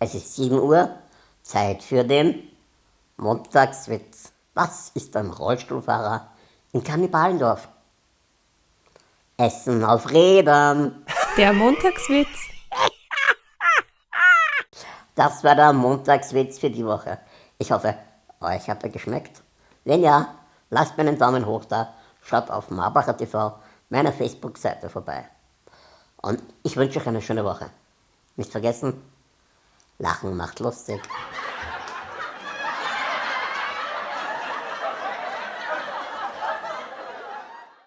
Es ist 7 Uhr, Zeit für den Montagswitz. Was ist ein Rollstuhlfahrer in Kannibalendorf? Essen auf Rädern. Der Montagswitz. Das war der Montagswitz für die Woche. Ich hoffe, euch hat er geschmeckt. Wenn ja, lasst mir einen Daumen hoch da, schaut auf Marbacher TV, meiner Facebook-Seite vorbei. Und ich wünsche euch eine schöne Woche. Nicht vergessen, Lachen macht lustig.